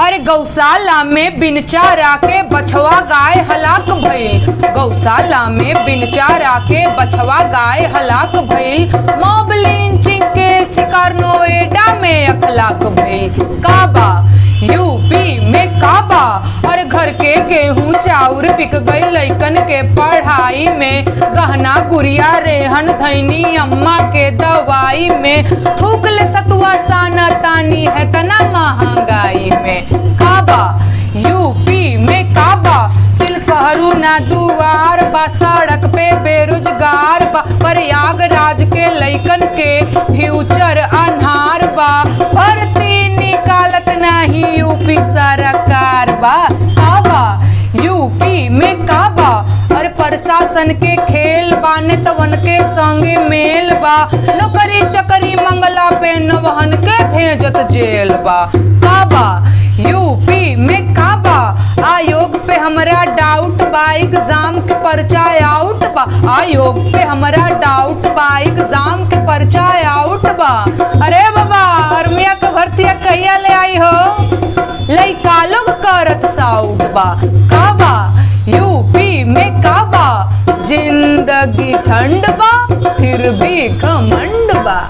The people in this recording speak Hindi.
अरे गौशाला में बिन चारा के बछवा गाय हलाक भइल। गौशाला में बिन चारा के बछवा गाय हलाक भइल। मॉब लिंचिंग के शिकार नोएडा में अखलाक भइल। काबा, यूपी में काबा, और घर के गेहूँ चाउर बिक गई लइकन के पढ़ाई में। गहना, गुड़िया, रेहन, धैनी, अम्मा के दवाई में। थूक सतुआ साना तानी है तना महँगाई ना दुआर बा, सड़क पे बेरोजगार बा, प्रयागराज के लइकन के फ्यूचर अनहार बा। भर्ती निकालत नाही यूपी सरकार बा। काबा यूपी में काबा? और प्रशासन के खेल बा नेतवन के संगे मेल बा। नौकरी चकरी मंगला पे नवहन के भेजत जेल बा। काबा, यूपी में डाउट बा एग्ज़ाम के पर्चा आउट बा। आयोग पे हमरा डाउट बा एग्ज़ाम के पर्चा आउट बा। अरे बाबा आर्मिया के भर्तिया कहिया ले आई हो? लइका लोग करत साउट बा। काबा यूपी में काबा ज़िंदगी झंड बा, फिर भी घमंड बा।